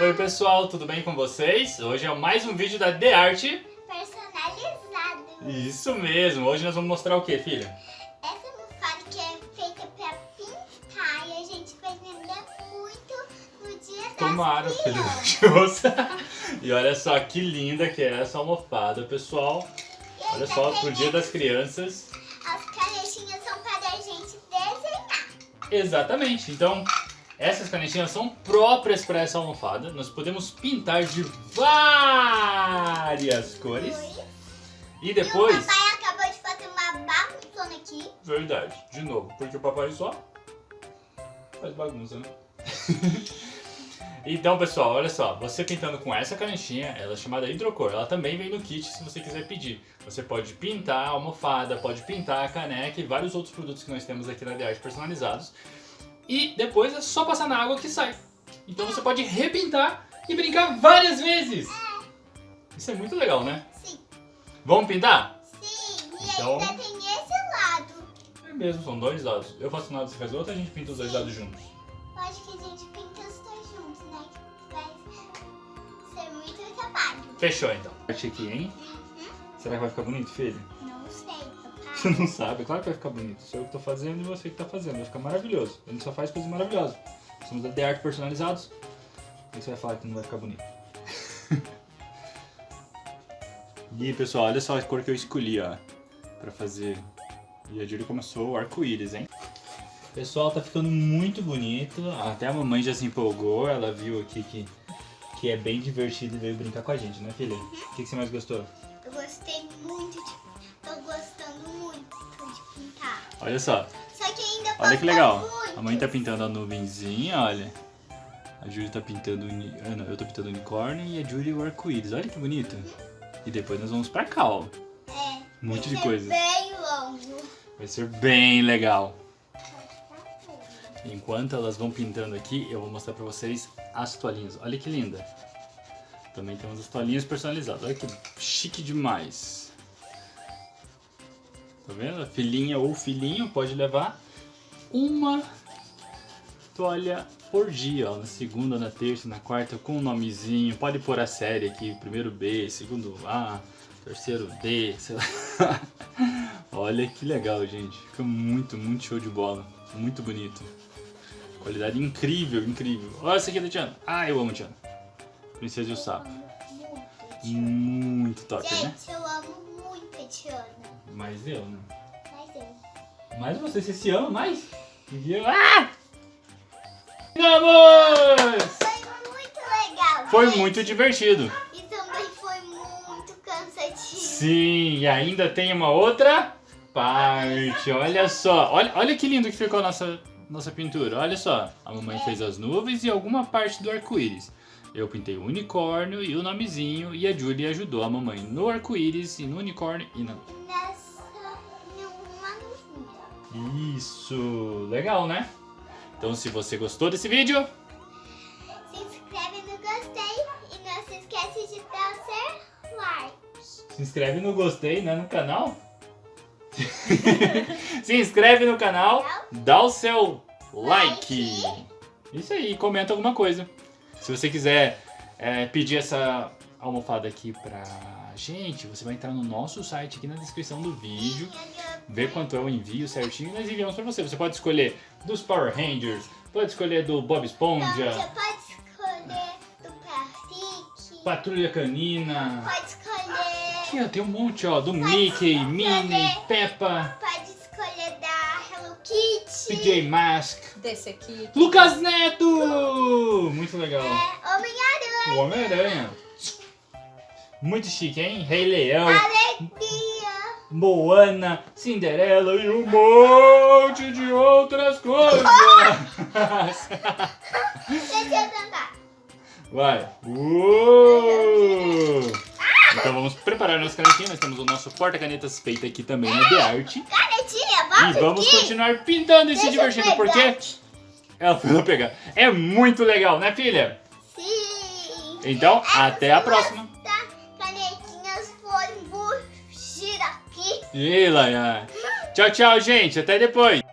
Oi pessoal, tudo bem com vocês? Hoje é mais um vídeo da The Art. Personalizado. Isso mesmo, hoje nós vamos mostrar o que, filha? Essa almofada que é feita pra pintar e a gente vai vender muito no dia Tomara, das filha crianças. da Xuxa. E olha só que linda que é essa almofada, pessoal. E Olha só, pro dia das crianças. As canetinhas são para a gente desenhar. Exatamente, então essas canetinhas são próprias para essa almofada. Nós podemos pintar de várias cores. E E o depois... papai acabou de fazer uma bagunçona aqui. Verdade, de novo, porque o papai só faz bagunça, né? então, pessoal, olha só, você pintando com essa canetinha, ela é chamada hidrocor, ela também vem no kit se você quiser pedir. Você pode pintar a almofada, pode pintar a caneca e vários outros produtos que nós temos aqui na The Art personalizados. E depois é só passar na água que sai. Então você pode repintar e brincar várias vezes. Isso é muito legal, né? Sim, Vamos pintar? sim. E Então- ainda tem esse lado. É mesmo, são dois lados. Eu faço um lado, você faz o outro, a gente pinta os dois lados juntos. Eu acho que a gente pinta os dois juntos, né? Vai ser muito trabalho. Fechou então. Parte aqui, hein? Será que vai ficar bonito, filho? Não. Você não sabe, é claro que vai ficar bonito. Sou eu que tô fazendo e você que tá fazendo. Vai ficar maravilhoso. A gente só faz coisas maravilhosas. Somos da The Art personalizados. O que você vai falar que não vai ficar bonito? e pessoal, olha só a cor que eu escolhi, ó. Pra fazer. E a Julie começou o arco-íris, hein? Pessoal, tá ficando muito bonito. Até a mamãe já se empolgou. Ela viu aqui que, que é bem divertido e veio brincar com a gente, né, filha? O que, que você mais gostou? Eu gostei muito de. Olha só. Só que Olha que legal. A mãe tá pintando a nuvenzinha, olha. A Júlia tá pintando. uni- ah, não, eu tô pintando o unicórnio e a Júlia o arco-íris. Olha que bonito. E depois nós vamos pra cá, ó. É. Um monte vai de ser coisas. Bem longo. Vai ser bem legal. Enquanto elas vão pintando aqui, eu vou mostrar pra vocês as toalhinhas. Olha que linda. Também temos as toalhinhas personalizadas. Olha que chique demais. Tá vendo? A filhinha ou filhinho pode levar uma toalha por dia, ó, na segunda, na terça, na quarta, com um nomezinho. Pode pôr a série aqui, primeiro B, segundo A, terceiro D, sei lá. Olha que legal, gente. Fica muito, muito show de bola. Muito bonito. Qualidade incrível, incrível. Olha essa aqui da Tiana. Ah, eu amo Tiana. Princesa e o Sapo. Muito top, né? Mas eu, né? Mas eu. Mas você, você se ama mais? E eu... Ah! Vamos! Foi muito legal. Foi gente. muito divertido. E também foi muito cansativo. Sim, e ainda tem uma outra parte. Olha só. Olha, olha que lindo que ficou a nossa, nossa pintura. Olha só. A mamãe fez as nuvens e alguma parte do arco-íris. Eu pintei o unicórnio e o nomezinho e a Julie ajudou a mamãe no arco-íris e no unicórnio e na... Nuvinha. Isso, legal, né? Então se você gostou desse vídeo, Se inscreve no gostei e não se esquece de dar o seu like. se inscreve no gostei, né, no canal. se inscreve no canal, dá o seu like. Isso aí, comenta alguma coisa. Se você quiser é, pedir essa almofada aqui pra gente, você vai entrar no nosso site aqui na descrição do vídeo, ver quanto é o envio certinho e nós enviamos pra você. Você pode escolher dos Power Rangers, pode escolher do Bob Esponja, você pode escolher do Patrick. Patrulha Canina. Pode escolher. Aqui, ó, tem um monte, ó, do Mickey, Minnie, Peppa, Pode escolher da Hello Kitty. PJ Mask, Desse aqui. Lucas Neto! Muito legal. É, Homem-Aranha. O Homem-Aranha. Muito chique, hein? Rei Leão, Alegria. Moana, Cinderela e um monte de outras coisas. Deixa eu tentar. Vai. Uou! Então vamos preparar nossa canetinha. Nós temos o nosso porta-canetas feito aqui também na The Art. Canetinha, E volta vamos aqui. continuar pintando e se divertindo, porque ela foi lá pegar. É muito legal, né, filha? Sim. Então, Essas até a duas próxima. Foram fugir aqui. E Laia. Tchau, tchau, gente. Até depois.